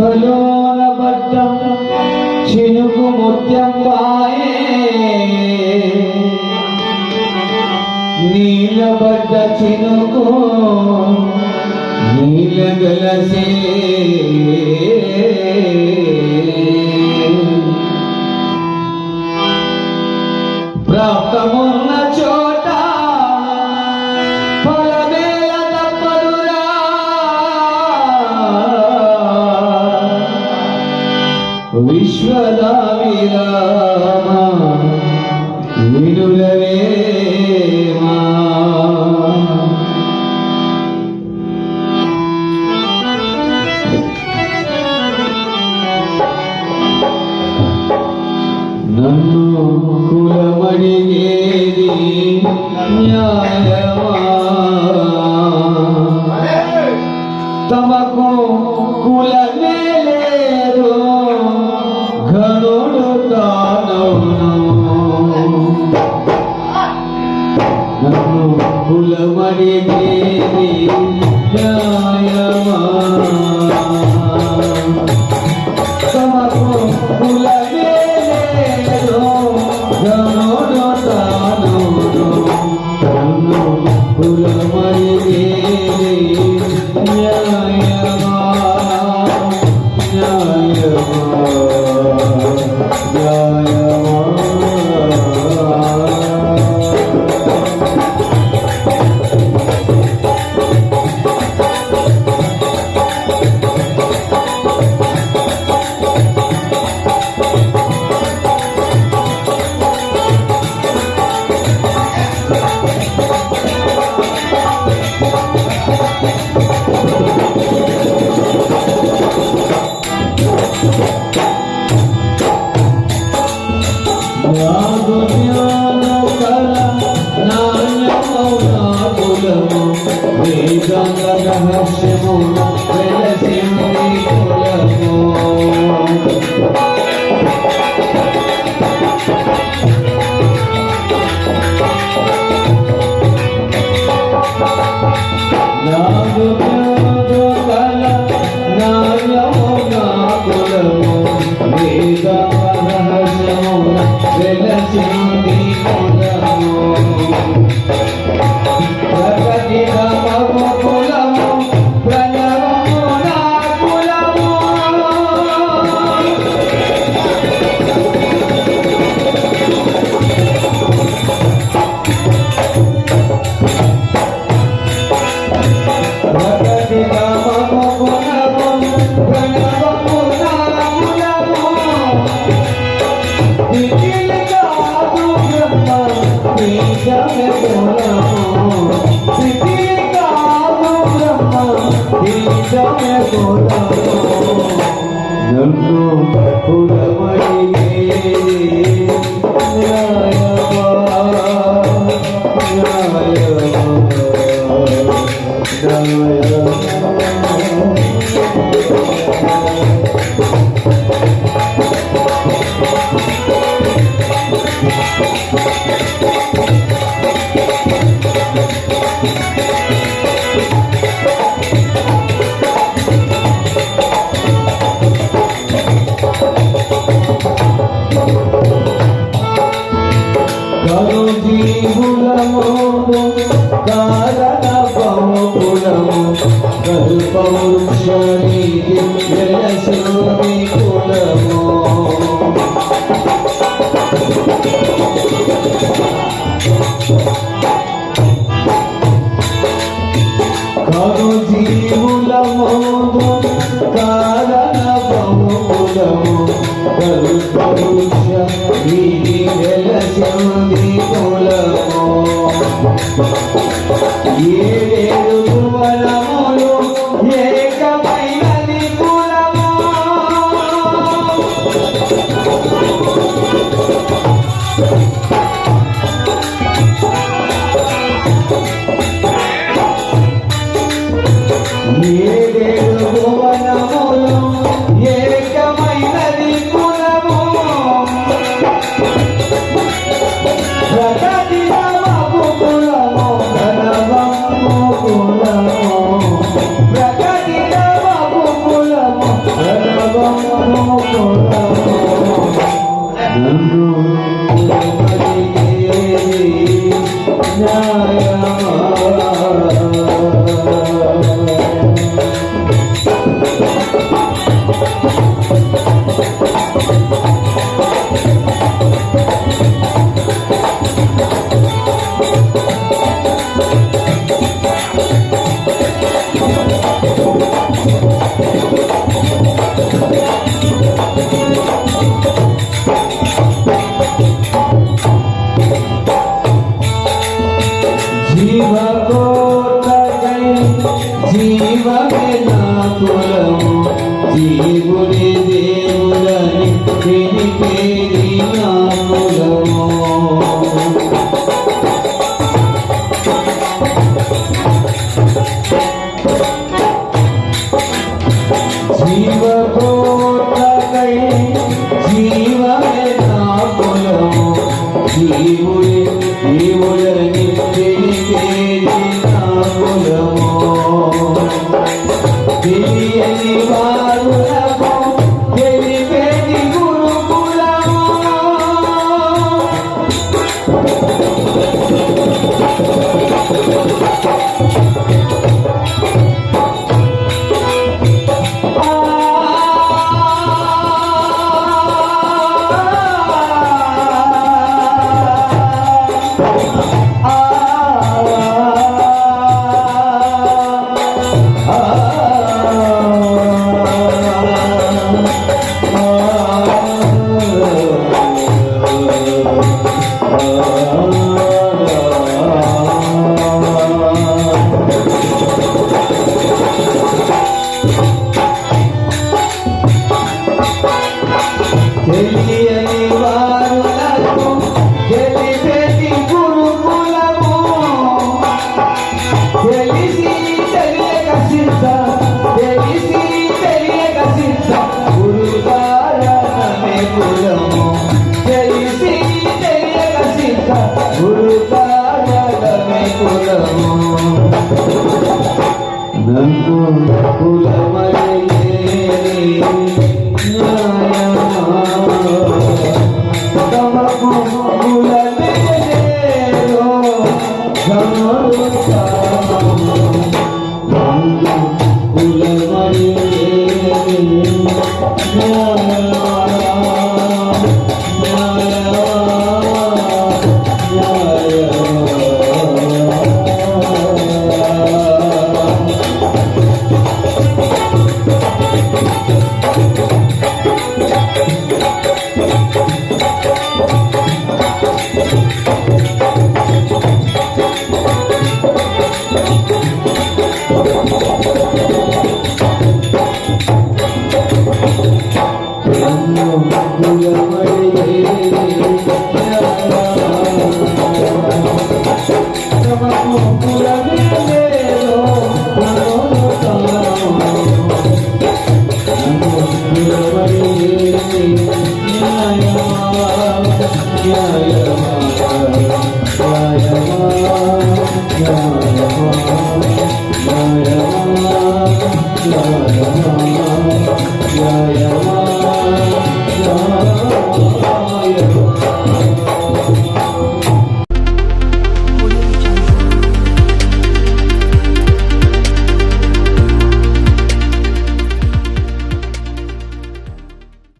పుష్పలోన పట్టం చినుకు ముత్యం వాయే. నీలబడ్డ చినుకు నీలగలసే. తమకు కులమే లేదు. ఘనుడు నన్ను కారణ బహుపులము గల్పవృక్షణి జయసూరి కులము కను జీవులము కారణ Yeah. కులము జీవుని దేవులని వినిపేరిన కులము జీవకోటకై జీవమే కులము జీవు